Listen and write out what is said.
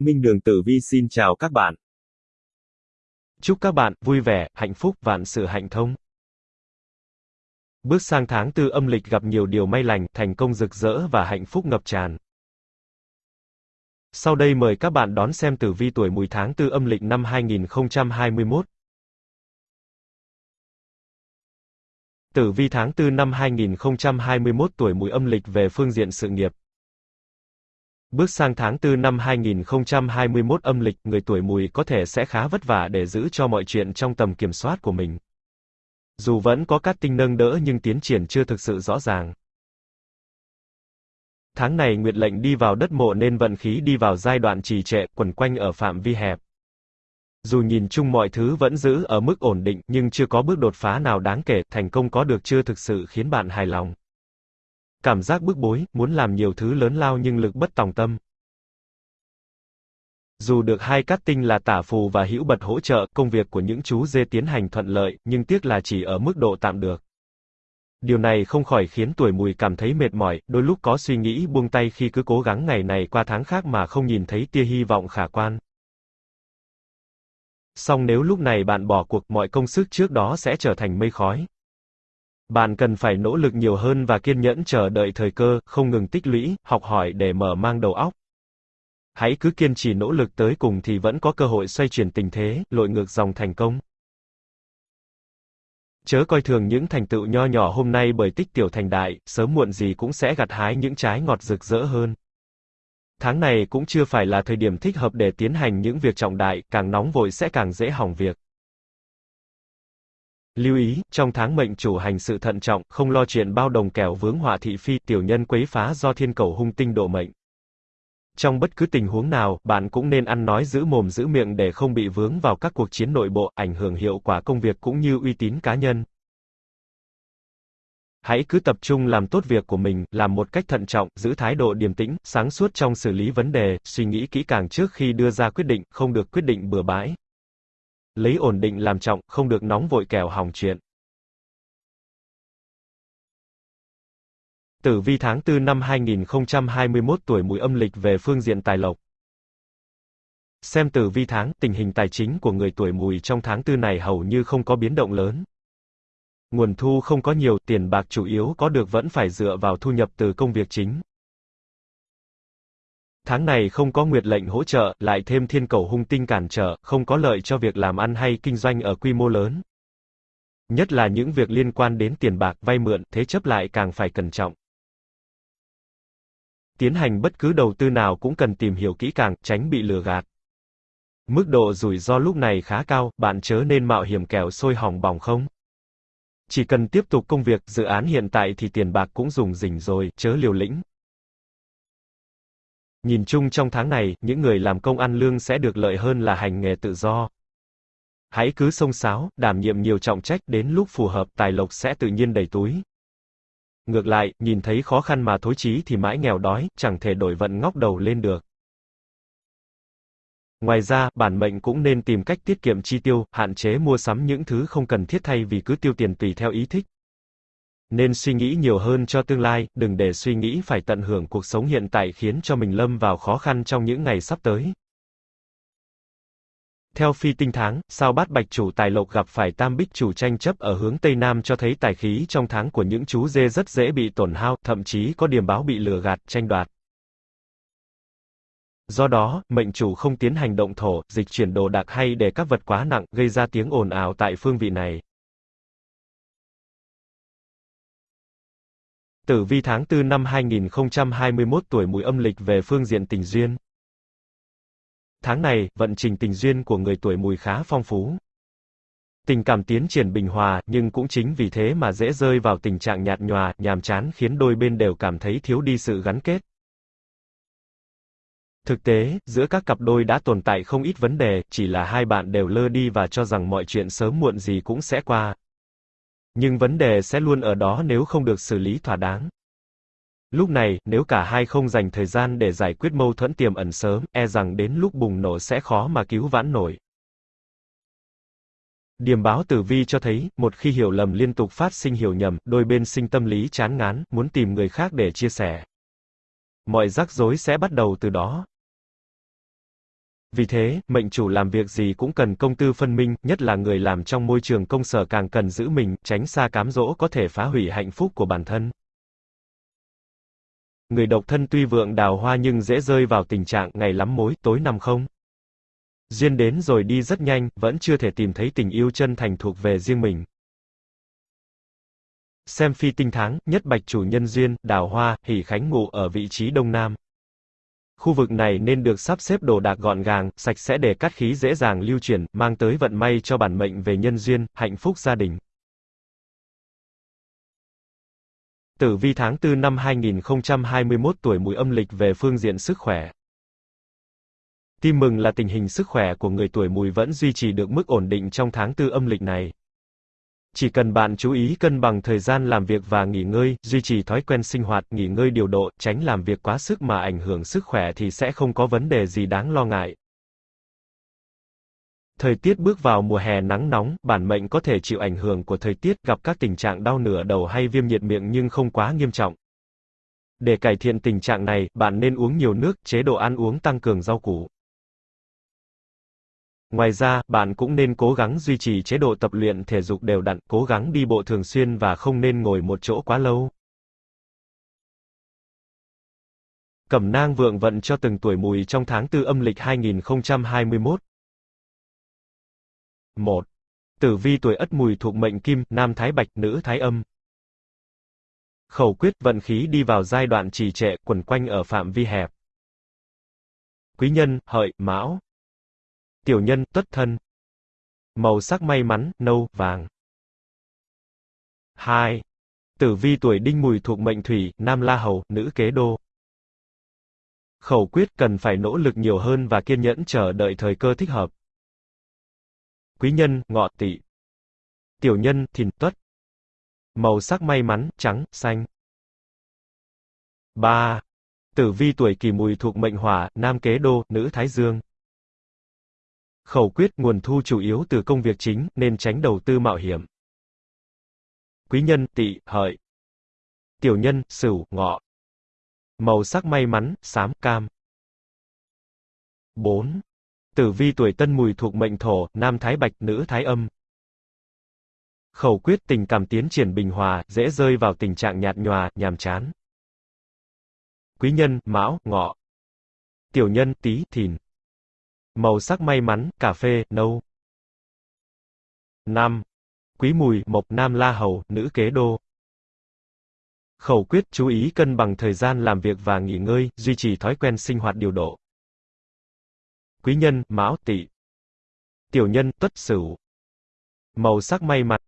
Minh Đường Tử Vi xin chào các bạn. Chúc các bạn vui vẻ, hạnh phúc, vạn sự hạnh thông. Bước sang tháng tư âm lịch gặp nhiều điều may lành, thành công rực rỡ và hạnh phúc ngập tràn. Sau đây mời các bạn đón xem tử vi tuổi mùi tháng tư âm lịch năm 2021. Tử vi tháng 4 năm 2021 tuổi mùi âm lịch về phương diện sự nghiệp. Bước sang tháng 4 năm 2021 âm lịch, người tuổi mùi có thể sẽ khá vất vả để giữ cho mọi chuyện trong tầm kiểm soát của mình. Dù vẫn có các tinh nâng đỡ nhưng tiến triển chưa thực sự rõ ràng. Tháng này nguyệt lệnh đi vào đất mộ nên vận khí đi vào giai đoạn trì trệ, quẩn quanh ở phạm vi hẹp. Dù nhìn chung mọi thứ vẫn giữ ở mức ổn định, nhưng chưa có bước đột phá nào đáng kể, thành công có được chưa thực sự khiến bạn hài lòng. Cảm giác bức bối, muốn làm nhiều thứ lớn lao nhưng lực bất tòng tâm. Dù được hai cát tinh là tả phù và hữu bật hỗ trợ, công việc của những chú dê tiến hành thuận lợi, nhưng tiếc là chỉ ở mức độ tạm được. Điều này không khỏi khiến tuổi mùi cảm thấy mệt mỏi, đôi lúc có suy nghĩ buông tay khi cứ cố gắng ngày này qua tháng khác mà không nhìn thấy tia hy vọng khả quan. Song nếu lúc này bạn bỏ cuộc, mọi công sức trước đó sẽ trở thành mây khói. Bạn cần phải nỗ lực nhiều hơn và kiên nhẫn chờ đợi thời cơ, không ngừng tích lũy, học hỏi để mở mang đầu óc. Hãy cứ kiên trì nỗ lực tới cùng thì vẫn có cơ hội xoay chuyển tình thế, lội ngược dòng thành công. Chớ coi thường những thành tựu nho nhỏ hôm nay bởi tích tiểu thành đại, sớm muộn gì cũng sẽ gặt hái những trái ngọt rực rỡ hơn. Tháng này cũng chưa phải là thời điểm thích hợp để tiến hành những việc trọng đại, càng nóng vội sẽ càng dễ hỏng việc. Lưu ý, trong tháng mệnh chủ hành sự thận trọng, không lo chuyện bao đồng kẻo vướng họa thị phi, tiểu nhân quấy phá do thiên cầu hung tinh độ mệnh. Trong bất cứ tình huống nào, bạn cũng nên ăn nói giữ mồm giữ miệng để không bị vướng vào các cuộc chiến nội bộ, ảnh hưởng hiệu quả công việc cũng như uy tín cá nhân. Hãy cứ tập trung làm tốt việc của mình, làm một cách thận trọng, giữ thái độ điềm tĩnh, sáng suốt trong xử lý vấn đề, suy nghĩ kỹ càng trước khi đưa ra quyết định, không được quyết định bừa bãi. Lấy ổn định làm trọng, không được nóng vội kẻo hỏng chuyện. Tử vi tháng 4 năm 2021 tuổi mùi âm lịch về phương diện tài lộc. Xem tử vi tháng, tình hình tài chính của người tuổi mùi trong tháng 4 này hầu như không có biến động lớn. Nguồn thu không có nhiều, tiền bạc chủ yếu có được vẫn phải dựa vào thu nhập từ công việc chính. Tháng này không có nguyệt lệnh hỗ trợ, lại thêm thiên cầu hung tinh cản trở, không có lợi cho việc làm ăn hay kinh doanh ở quy mô lớn. Nhất là những việc liên quan đến tiền bạc, vay mượn, thế chấp lại càng phải cẩn trọng. Tiến hành bất cứ đầu tư nào cũng cần tìm hiểu kỹ càng, tránh bị lừa gạt. Mức độ rủi ro lúc này khá cao, bạn chớ nên mạo hiểm kẻo sôi hỏng bỏng không. Chỉ cần tiếp tục công việc, dự án hiện tại thì tiền bạc cũng dùng rỉnh rồi, chớ liều lĩnh. Nhìn chung trong tháng này, những người làm công ăn lương sẽ được lợi hơn là hành nghề tự do. Hãy cứ sông sáo, đảm nhiệm nhiều trọng trách, đến lúc phù hợp, tài lộc sẽ tự nhiên đầy túi. Ngược lại, nhìn thấy khó khăn mà thối chí thì mãi nghèo đói, chẳng thể đổi vận ngóc đầu lên được. Ngoài ra, bản mệnh cũng nên tìm cách tiết kiệm chi tiêu, hạn chế mua sắm những thứ không cần thiết thay vì cứ tiêu tiền tùy theo ý thích. Nên suy nghĩ nhiều hơn cho tương lai, đừng để suy nghĩ phải tận hưởng cuộc sống hiện tại khiến cho mình lâm vào khó khăn trong những ngày sắp tới. Theo phi tinh tháng, sao bát bạch chủ tài lộc gặp phải tam bích chủ tranh chấp ở hướng Tây Nam cho thấy tài khí trong tháng của những chú dê rất dễ bị tổn hao, thậm chí có điểm báo bị lừa gạt, tranh đoạt. Do đó, mệnh chủ không tiến hành động thổ, dịch chuyển đồ đạc hay để các vật quá nặng, gây ra tiếng ồn ào tại phương vị này. Tử vi tháng 4 năm 2021 tuổi mùi âm lịch về phương diện tình duyên. Tháng này, vận trình tình duyên của người tuổi mùi khá phong phú. Tình cảm tiến triển bình hòa, nhưng cũng chính vì thế mà dễ rơi vào tình trạng nhạt nhòa, nhàm chán khiến đôi bên đều cảm thấy thiếu đi sự gắn kết. Thực tế, giữa các cặp đôi đã tồn tại không ít vấn đề, chỉ là hai bạn đều lơ đi và cho rằng mọi chuyện sớm muộn gì cũng sẽ qua. Nhưng vấn đề sẽ luôn ở đó nếu không được xử lý thỏa đáng. Lúc này, nếu cả hai không dành thời gian để giải quyết mâu thuẫn tiềm ẩn sớm, e rằng đến lúc bùng nổ sẽ khó mà cứu vãn nổi. Điểm báo tử vi cho thấy, một khi hiểu lầm liên tục phát sinh hiểu nhầm, đôi bên sinh tâm lý chán ngán, muốn tìm người khác để chia sẻ. Mọi rắc rối sẽ bắt đầu từ đó. Vì thế, mệnh chủ làm việc gì cũng cần công tư phân minh, nhất là người làm trong môi trường công sở càng cần giữ mình, tránh xa cám dỗ có thể phá hủy hạnh phúc của bản thân. Người độc thân tuy vượng đào hoa nhưng dễ rơi vào tình trạng ngày lắm mối, tối năm không. Duyên đến rồi đi rất nhanh, vẫn chưa thể tìm thấy tình yêu chân thành thuộc về riêng mình. Xem phi tinh tháng, nhất bạch chủ nhân duyên, đào hoa, hỷ khánh ngụ ở vị trí đông nam. Khu vực này nên được sắp xếp đồ đạc gọn gàng, sạch sẽ để cát khí dễ dàng lưu chuyển, mang tới vận may cho bản mệnh về nhân duyên, hạnh phúc gia đình. Tử vi tháng 4 năm 2021 tuổi mùi âm lịch về phương diện sức khỏe. Tin mừng là tình hình sức khỏe của người tuổi mùi vẫn duy trì được mức ổn định trong tháng 4 âm lịch này. Chỉ cần bạn chú ý cân bằng thời gian làm việc và nghỉ ngơi, duy trì thói quen sinh hoạt, nghỉ ngơi điều độ, tránh làm việc quá sức mà ảnh hưởng sức khỏe thì sẽ không có vấn đề gì đáng lo ngại. Thời tiết bước vào mùa hè nắng nóng, bản mệnh có thể chịu ảnh hưởng của thời tiết, gặp các tình trạng đau nửa đầu hay viêm nhiệt miệng nhưng không quá nghiêm trọng. Để cải thiện tình trạng này, bạn nên uống nhiều nước, chế độ ăn uống tăng cường rau củ. Ngoài ra, bạn cũng nên cố gắng duy trì chế độ tập luyện thể dục đều đặn, cố gắng đi bộ thường xuyên và không nên ngồi một chỗ quá lâu. Cẩm nang vượng vận cho từng tuổi mùi trong tháng 4 âm lịch 2021. 1. Tử vi tuổi Ất Mùi thuộc mệnh Kim, nam thái bạch, nữ thái âm. Khẩu quyết vận khí đi vào giai đoạn trì trệ, quẩn quanh ở phạm vi hẹp. Quý nhân, hợi, mão. Tiểu nhân, tuất thân. Màu sắc may mắn, nâu, vàng. 2. Tử vi tuổi đinh mùi thuộc mệnh thủy, nam la hầu, nữ kế đô. Khẩu quyết cần phải nỗ lực nhiều hơn và kiên nhẫn chờ đợi thời cơ thích hợp. Quý nhân, ngọ tỵ. Tiểu nhân, thìn tuất. Màu sắc may mắn, trắng, xanh. 3. Tử vi tuổi kỷ mùi thuộc mệnh hỏa, nam kế đô, nữ thái dương. Khẩu quyết nguồn thu chủ yếu từ công việc chính, nên tránh đầu tư mạo hiểm. Quý nhân, tỵ, hợi. Tiểu nhân, sửu, ngọ. Màu sắc may mắn, xám, cam. 4. Tử vi tuổi tân mùi thuộc mệnh thổ, nam thái bạch, nữ thái âm. Khẩu quyết tình cảm tiến triển bình hòa, dễ rơi vào tình trạng nhạt nhòa, nhàm chán. Quý nhân, mão, ngọ. Tiểu nhân, tý, thìn. Màu sắc may mắn, cà phê, nâu. 5. Quý mùi, mộc, nam la hầu, nữ kế đô. Khẩu quyết chú ý cân bằng thời gian làm việc và nghỉ ngơi, duy trì thói quen sinh hoạt điều độ. Quý nhân, mão, tỵ. Tiểu nhân, tuất sửu. Màu sắc may mắn,